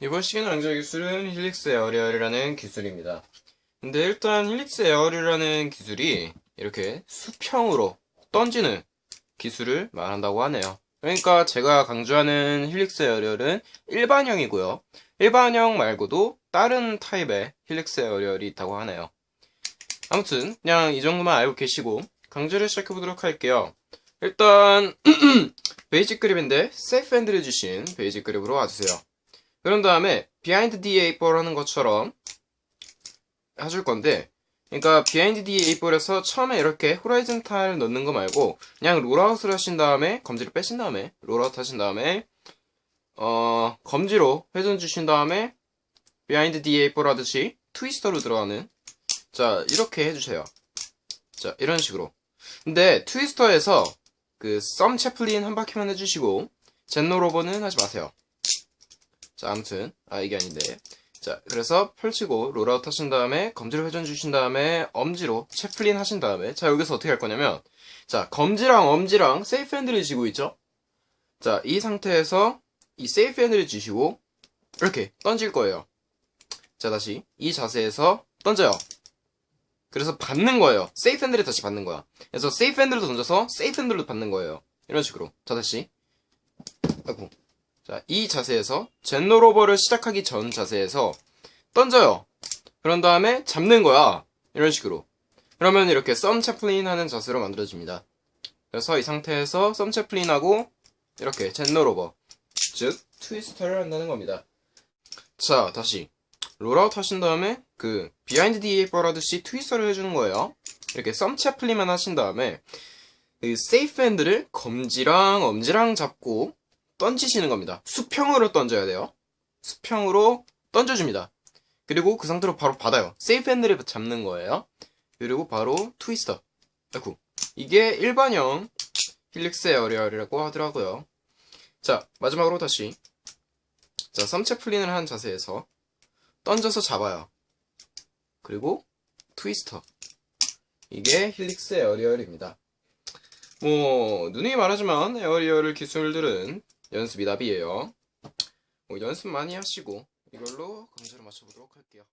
이번 시간에 강좌 기술은 helix aerial이라는 기술입니다. 근데 일단 helix aerial이라는 기술이 이렇게 수평으로 던지는 기술을 말한다고 하네요. 그러니까 제가 강좌하는 helix aerial은 일반형이고요. 일반형 말고도 다른 타입의 helix aerial이 있다고 하네요. 아무튼 그냥 이 정도만 알고 계시고 강좌를 시작해 보도록 할게요. 일단 basic grip인데 safe handle을 쥐신 basic grip으로 와주세요. 그런 다음에 비하인드 D8볼 하는 것처럼 해줄 건데 그러니까 비하인드 D8볼에서 처음에 이렇게 horizontal 넣는 거 말고 그냥 rollout을 하신 다음에 검지를 빼신 다음에 rollout 하신 다음에 어 검지로 회전 주신 다음에 비하인드 D8볼 하듯이 트위스터로 들어가는 자 이렇게 해주세요. 자 이런 식으로. 근데 twister에서 그 thumb chaplin 한 바퀴만 해주시고 zen rollover는 하지 마세요 자 아무튼 아 이게 아닌데. 자 그래서 펼치고 rollout 하신 다음에 검지로 회전 주신 다음에 엄지로 chaplin 하신 다음에 자 여기서 어떻게 할 거냐면 자 검지랑 엄지랑 safe handle을 쥐고 있죠? 자 이 상태에서 이 safe handle을 쥐시고 이렇게 던질 거예요. 자 다시 이 자세에서 던져요. 그래서 받는 거예요. safe handle을 다시 받는 거야. 그래서 safe handle을 던져서 safe handle로 받는 거예요. 이런 식으로. 자 다시. 아이고 자, 이 자세에서 zen rollover를 시작하기 전 자세에서 던져요. 그런 다음에 잡는 거야. 이런 식으로. 그러면 이렇게 thumb chaplin 하는 자세로 만들어집니다. 그래서 이 상태에서 thumb chaplin하고 이렇게 zen rollover, 즉 twister를 한다는 겁니다. 자, 다시 rollout 하신 다음에 그 비하인드 D8볼 하듯이 트위스터를 해주는 거예요. 이렇게 thumb chaplin만 하신 다음에 그 safe handle을 검지랑 엄지랑 잡고 던지시는 겁니다. 수평으로 던져야 돼요. 수평으로 던져줍니다. 그리고 그 상태로 바로 받아요. safe handle을 잡는 거예요. 그리고 바로 twister. 아이고. 이게 일반형 helix aerial이라고 하더라고요. 자, 마지막으로 다시. 자, thumb chaplin을 한 자세에서 던져서 잡아요. 그리고 twister. 이게 helix aerial입니다. 뭐, 누누이 말하지만 aerial 기술들은 연습이 답이에요. 뭐 연습 많이 하시고 이걸로 강좌를 마쳐보도록 할게요.